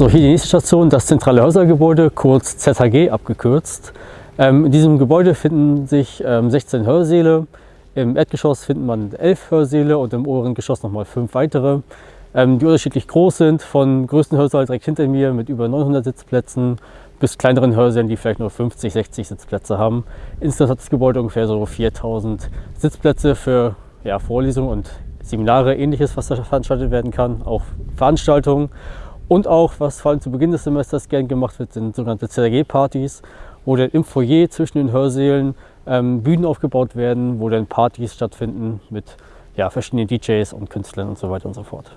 So, hier die nächste Station, das zentrale Hörsaal-Gebäude, kurz ZHG abgekürzt. Ähm, in diesem Gebäude finden sich ähm, 16 Hörsäle. Im Erdgeschoss findet man 11 Hörsäle und im oberen Geschoss nochmal 5 weitere, ähm, die unterschiedlich groß sind, von größten Hörsaal direkt hinter mir mit über 900 Sitzplätzen bis kleineren Hörsälen, die vielleicht nur 50, 60 Sitzplätze haben. Insgesamt hat das Gebäude ungefähr so 4000 Sitzplätze für ja, Vorlesungen und Seminare, ähnliches, was da veranstaltet werden kann, auch Veranstaltungen. Und auch, was vor allem zu Beginn des Semesters gern gemacht wird, sind sogenannte CRG-Partys, wo dann im Foyer zwischen den Hörsälen ähm, Bühnen aufgebaut werden, wo dann Partys stattfinden mit ja, verschiedenen DJs und Künstlern und so weiter und so fort.